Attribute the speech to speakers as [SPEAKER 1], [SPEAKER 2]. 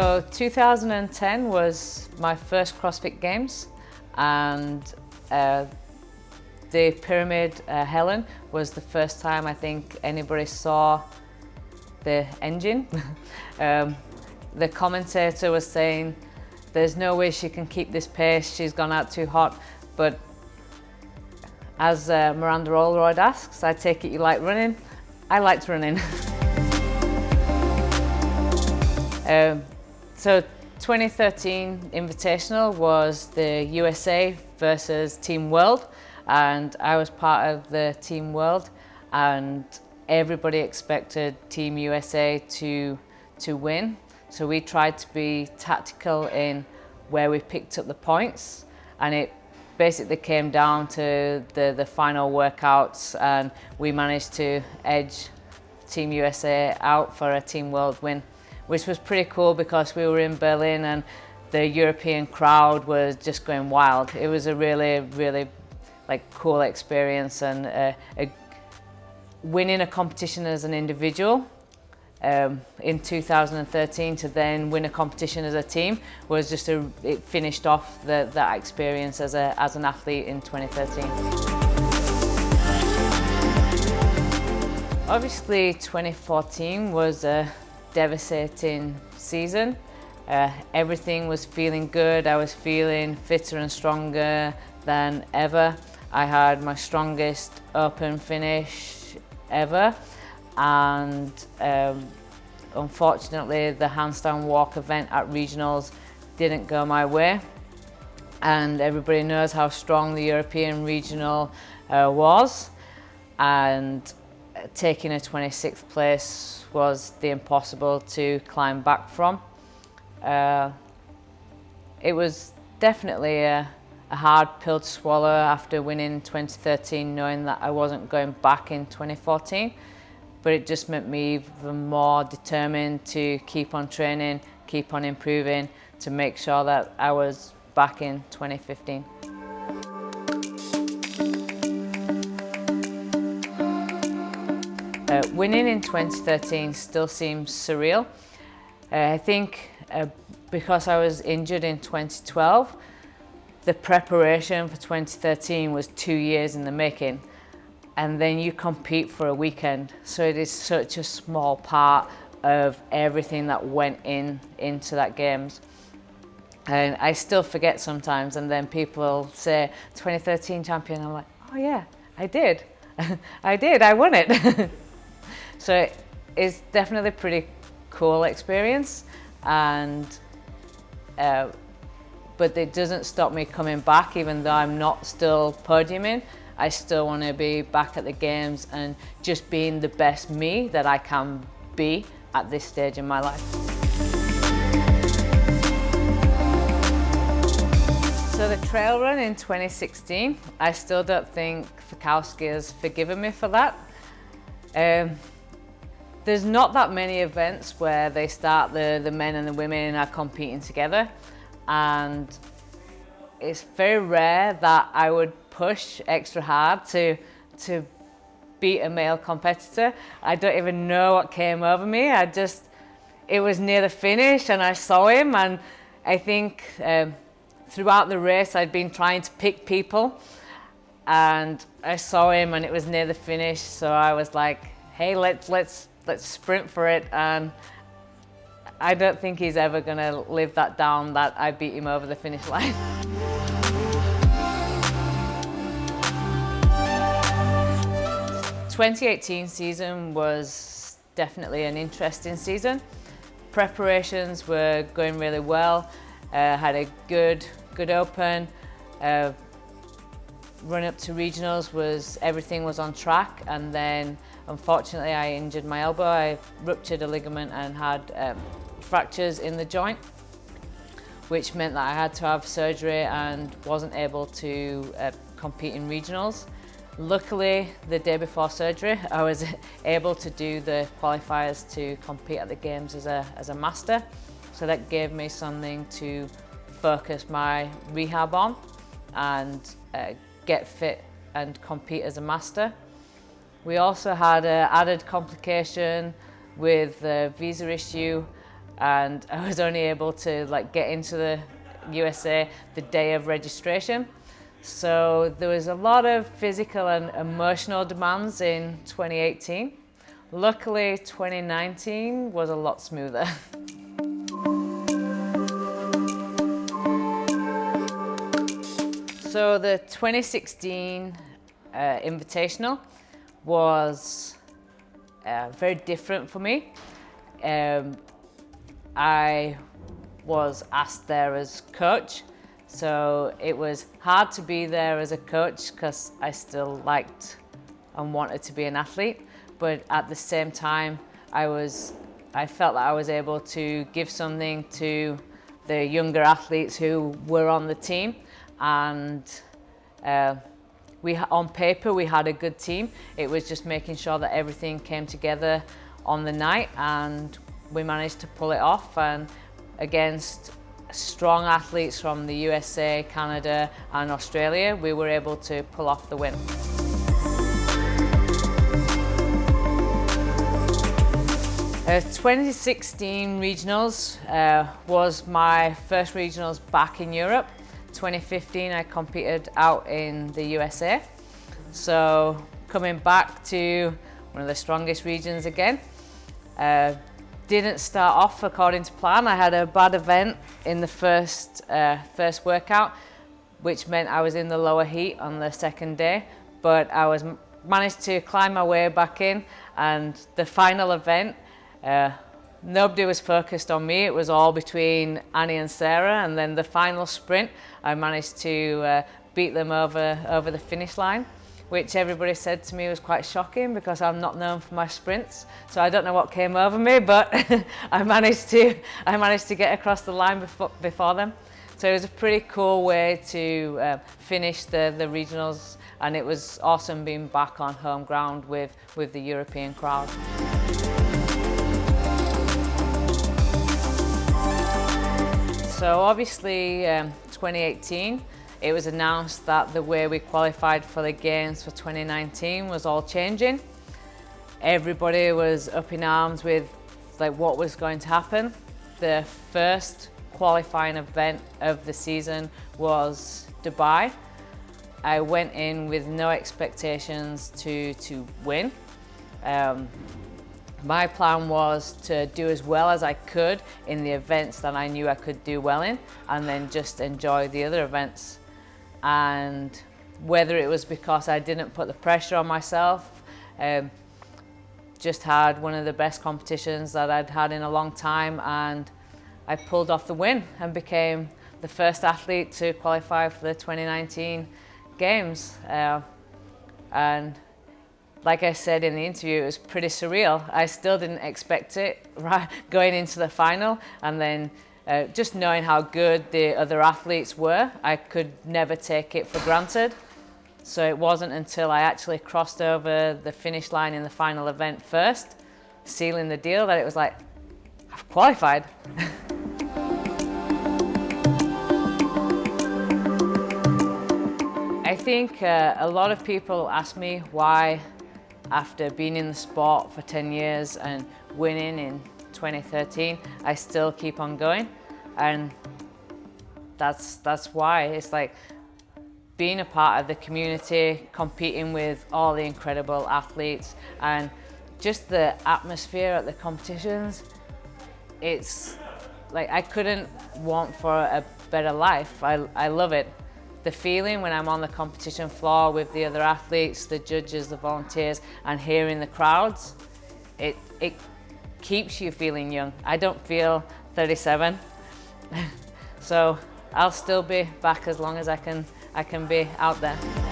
[SPEAKER 1] So 2010 was my first CrossFit Games and uh, the Pyramid uh, Helen was the first time I think anybody saw the engine. um, the commentator was saying there's no way she can keep this pace, she's gone out too hot, but as uh, Miranda Oldroyd asks, I take it you like running? I liked running. um, so 2013 Invitational was the USA versus Team World and I was part of the Team World and everybody expected Team USA to, to win. So we tried to be tactical in where we picked up the points and it basically came down to the, the final workouts and we managed to edge Team USA out for a Team World win which was pretty cool because we were in Berlin and the European crowd was just going wild. It was a really, really like cool experience and uh, a, winning a competition as an individual um, in 2013 to then win a competition as a team was just a, it finished off the, that experience as, a, as an athlete in 2013. Obviously 2014 was a devastating season. Uh, everything was feeling good. I was feeling fitter and stronger than ever. I had my strongest open finish ever and um, unfortunately the handstand walk event at regionals didn't go my way and everybody knows how strong the European regional uh, was and taking a 26th place was the impossible to climb back from. Uh, it was definitely a, a, hard pill to swallow after winning 2013 knowing that I wasn't going back in 2014 but it just made me even more determined to keep on training, keep on improving to make sure that I was back in 2015. Winning in 2013 still seems surreal. Uh, I think uh, because I was injured in 2012, the preparation for 2013 was two years in the making and then you compete for a weekend. So it is such a small part of everything that went in into that games. And I still forget sometimes and then people say 2013 champion, I'm like, oh yeah, I did. I did, I won it. So it's definitely a pretty cool experience and uh, but it doesn't stop me coming back even though I'm not still podiuming. I still want to be back at the games and just being the best me that I can be at this stage in my life. So the trail run in 2016, I still don't think Fikowski has forgiven me for that. Um, there's not that many events where they start the, the men and the women are competing together and it's very rare that I would push extra hard to, to beat a male competitor. I don't even know what came over me. I just, it was near the finish and I saw him and I think um, throughout the race I'd been trying to pick people and I saw him and it was near the finish so I was like, hey, let's, let's let's sprint for it. And I don't think he's ever going to live that down that I beat him over the finish line. Twenty eighteen season was definitely an interesting season. Preparations were going really well. Uh, had a good good open. Uh, run up to regionals was everything was on track and then unfortunately I injured my elbow. I ruptured a ligament and had um, fractures in the joint which meant that I had to have surgery and wasn't able to uh, compete in regionals. Luckily, the day before surgery, I was able to do the qualifiers to compete at the games as a, as a master. So that gave me something to focus my rehab on and uh, get fit and compete as a master. We also had an added complication with the visa issue and I was only able to like get into the USA the day of registration. So there was a lot of physical and emotional demands in 2018. Luckily, 2019 was a lot smoother. so the 2016 uh, Invitational was uh, very different for me. Um, I was asked there as coach so it was hard to be there as a coach because I still liked and wanted to be an athlete. But at the same time, I was, I felt that I was able to give something to the younger athletes who were on the team. And uh, we, on paper, we had a good team. It was just making sure that everything came together on the night and we managed to pull it off. And against strong athletes from the USA, Canada and Australia, we were able to pull off the win. Uh, 2016 regionals uh, was my first regionals back in Europe. 2015 I competed out in the USA. So coming back to one of the strongest regions again. Uh, didn't start off according to plan. I had a bad event in the first, uh, first workout, which meant I was in the lower heat on the second day, but I was managed to climb my way back in and the final event, uh, nobody was focused on me. It was all between Annie and Sarah and then the final sprint, I managed to uh, beat them over, over the finish line which everybody said to me was quite shocking because I'm not known for my sprints. So I don't know what came over me, but I managed to I managed to get across the line before, before them. So it was a pretty cool way to uh, finish the, the regionals and it was awesome being back on home ground with, with the European crowd. So obviously um, 2018 it was announced that the way we qualified for the Games for 2019 was all changing. Everybody was up in arms with like what was going to happen. The first qualifying event of the season was Dubai. I went in with no expectations to, to win. Um, my plan was to do as well as I could in the events that I knew I could do well in and then just enjoy the other events and whether it was because I didn't put the pressure on myself, um, just had one of the best competitions that I'd had in a long time and I pulled off the win and became the first athlete to qualify for the 2019 games. Uh, and like I said in the interview, it was pretty surreal. I still didn't expect it right, going into the final and then uh, just knowing how good the other athletes were, I could never take it for granted. So it wasn't until I actually crossed over the finish line in the final event first, sealing the deal, that it was like, I've qualified. I think uh, a lot of people ask me why, after being in the sport for 10 years and winning in 2013, I still keep on going. And that's, that's why it's like being a part of the community, competing with all the incredible athletes and just the atmosphere at the competitions, it's like I couldn't want for a better life. I, I love it. The feeling when I'm on the competition floor with the other athletes, the judges, the volunteers, and hearing the crowds, it, it keeps you feeling young. I don't feel 37. so I'll still be back as long as I can, I can be out there.